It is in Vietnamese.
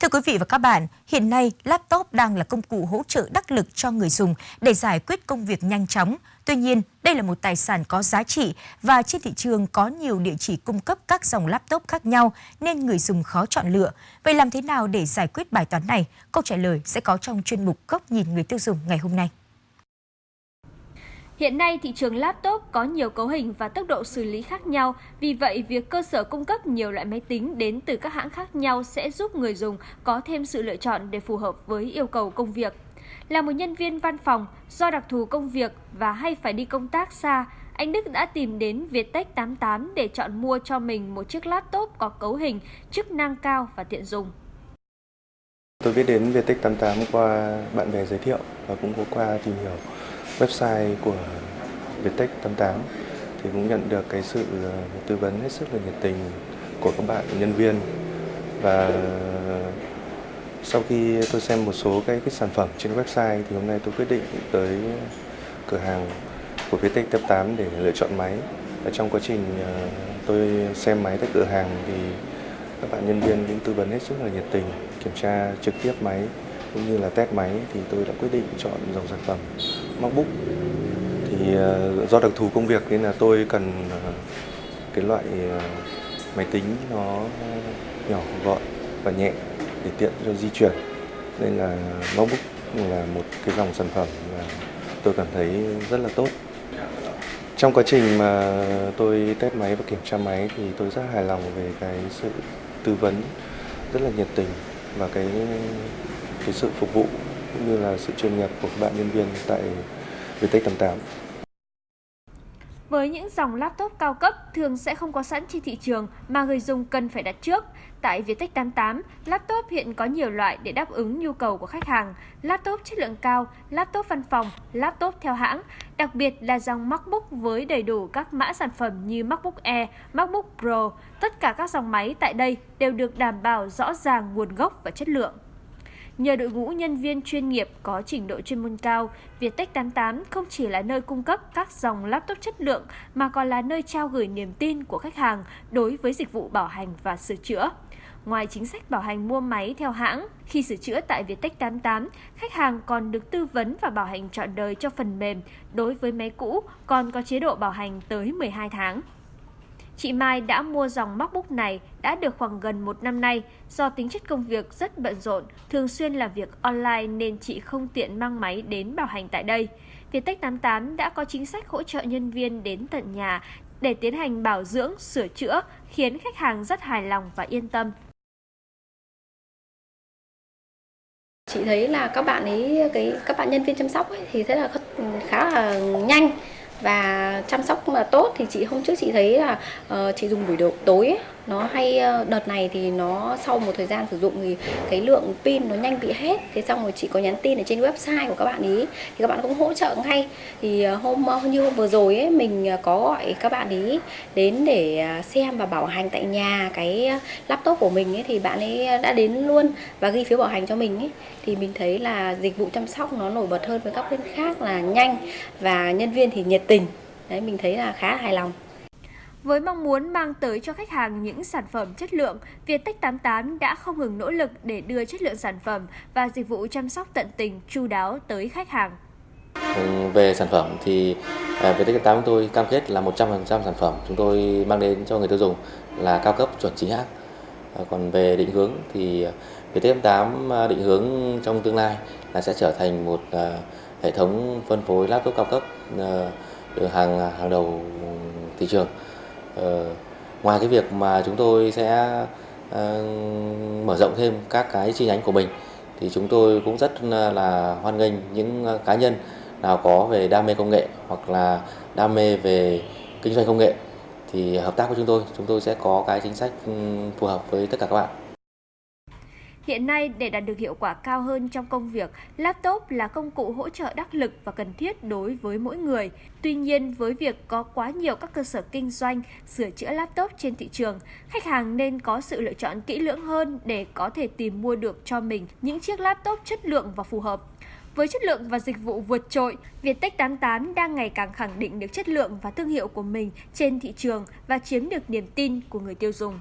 Thưa quý vị và các bạn, hiện nay laptop đang là công cụ hỗ trợ đắc lực cho người dùng để giải quyết công việc nhanh chóng. Tuy nhiên, đây là một tài sản có giá trị và trên thị trường có nhiều địa chỉ cung cấp các dòng laptop khác nhau nên người dùng khó chọn lựa. Vậy làm thế nào để giải quyết bài toán này? Câu trả lời sẽ có trong chuyên mục Góc nhìn người tiêu dùng ngày hôm nay. Hiện nay, thị trường laptop có nhiều cấu hình và tốc độ xử lý khác nhau, vì vậy việc cơ sở cung cấp nhiều loại máy tính đến từ các hãng khác nhau sẽ giúp người dùng có thêm sự lựa chọn để phù hợp với yêu cầu công việc. Là một nhân viên văn phòng, do đặc thù công việc và hay phải đi công tác xa, anh Đức đã tìm đến Viettech 88 để chọn mua cho mình một chiếc laptop có cấu hình, chức năng cao và tiện dùng. Tôi biết đến Viettech 88 qua bạn bè giới thiệu và cũng có qua tìm hiểu website của Viettech 88 thì cũng nhận được cái sự ờ, tư vấn hết sức là nhiệt tình của các bạn nhân viên và sau khi tôi xem một số cái, cái sản phẩm trên website thì hôm nay tôi quyết định tới cửa hàng của Viettech 88 để lựa chọn máy. và trong quá trình ờ, tôi xem máy tại cửa hàng thì các bạn nhân viên cũng tư vấn hết sức là nhiệt tình, kiểm tra trực tiếp máy cũng như là test máy thì tôi đã quyết định chọn dòng sản phẩm MacBook. Thì ờ, do đặc thù công việc nên là tôi cần ờ, cái loại ờ, máy tính nó nhỏ, gọn và nhẹ để tiện cho di chuyển. Nên là MacBook là một cái dòng sản phẩm mà tôi cảm thấy rất là tốt. Trong quá trình mà tôi test máy và kiểm tra máy thì tôi rất hài lòng về cái sự tư vấn rất là nhiệt tình và cái cái sự phục vụ cũng như là sự chuyên nghiệp của các bạn nhân viên tại Vietech 88. Với những dòng laptop cao cấp thường sẽ không có sẵn trên thị trường mà người dùng cần phải đặt trước. Tại Viettech 88, laptop hiện có nhiều loại để đáp ứng nhu cầu của khách hàng. Laptop chất lượng cao, laptop văn phòng, laptop theo hãng, đặc biệt là dòng MacBook với đầy đủ các mã sản phẩm như MacBook Air, MacBook Pro. Tất cả các dòng máy tại đây đều được đảm bảo rõ ràng nguồn gốc và chất lượng. Nhờ đội ngũ nhân viên chuyên nghiệp có trình độ chuyên môn cao, Viettech 88 không chỉ là nơi cung cấp các dòng laptop chất lượng mà còn là nơi trao gửi niềm tin của khách hàng đối với dịch vụ bảo hành và sửa chữa. Ngoài chính sách bảo hành mua máy theo hãng, khi sửa chữa tại Viettech 88, khách hàng còn được tư vấn và bảo hành trọn đời cho phần mềm. Đối với máy cũ, còn có chế độ bảo hành tới 12 tháng. Chị Mai đã mua dòng MacBook này đã được khoảng gần một năm nay. Do tính chất công việc rất bận rộn, thường xuyên làm việc online nên chị không tiện mang máy đến bảo hành tại đây. Viettech 88 đã có chính sách hỗ trợ nhân viên đến tận nhà để tiến hành bảo dưỡng, sửa chữa, khiến khách hàng rất hài lòng và yên tâm. Chị thấy là các bạn ấy cái các bạn nhân viên chăm sóc ấy, thì thế là khá là nhanh và chăm sóc mà tốt thì chị hôm trước chị thấy là uh, chị dùng buổi tối ấy, nó hay ờ, đợt này thì nó sau một thời gian sử dụng thì cái lượng pin nó nhanh bị hết. Thế xong rồi chị có nhắn tin ở trên website của các bạn ý. Thì các bạn cũng hỗ trợ ngay thì ờ, hôm ờ, như hôm vừa rồi ấy, mình có gọi các bạn ý đến để xem và bảo hành tại nhà cái laptop của mình ấy, thì bạn ấy đã đến luôn và ghi phiếu bảo hành cho mình ấy. Thì mình thấy là dịch vụ chăm sóc nó nổi bật hơn với các bên khác là nhanh và nhân viên thì nhiệt tình. Đấy, mình thấy là khá hài lòng với mong muốn mang tới cho khách hàng những sản phẩm chất lượng, Viettech 88 đã không ngừng nỗ lực để đưa chất lượng sản phẩm và dịch vụ chăm sóc tận tình, chu đáo tới khách hàng. Ừ, về sản phẩm thì à, Viettech 88 chúng tôi cam kết là 100% sản phẩm chúng tôi mang đến cho người tiêu dùng là cao cấp chuẩn chính hãng. À, còn về định hướng thì à, Viettech 88 định hướng trong tương lai là sẽ trở thành một hệ thống phân phối laptop cao cấp hàng hàng đầu thị trường. Ờ, ngoài cái việc mà chúng tôi sẽ ờ, mở rộng thêm các cái chi nhánh của mình, thì chúng tôi cũng rất là hoan nghênh những ờ, cá nhân nào có về đam mê công nghệ hoặc là đam mê về kinh doanh công nghệ. Thì hợp tác với chúng tôi chúng tôi sẽ có cái chính sách phù hợp với tất cả các bạn. Hiện nay, để đạt được hiệu quả cao hơn trong công việc, laptop là công cụ hỗ trợ đắc lực và cần thiết đối với mỗi người. Tuy nhiên, với việc có quá nhiều các cơ sở kinh doanh sửa chữa laptop trên thị trường, khách hàng nên có sự lựa chọn kỹ lưỡng hơn để có thể tìm mua được cho mình những chiếc laptop chất lượng và phù hợp. Với chất lượng và dịch vụ vượt trội, Viettech 88 đang ngày càng khẳng định được chất lượng và thương hiệu của mình trên thị trường và chiếm được niềm tin của người tiêu dùng.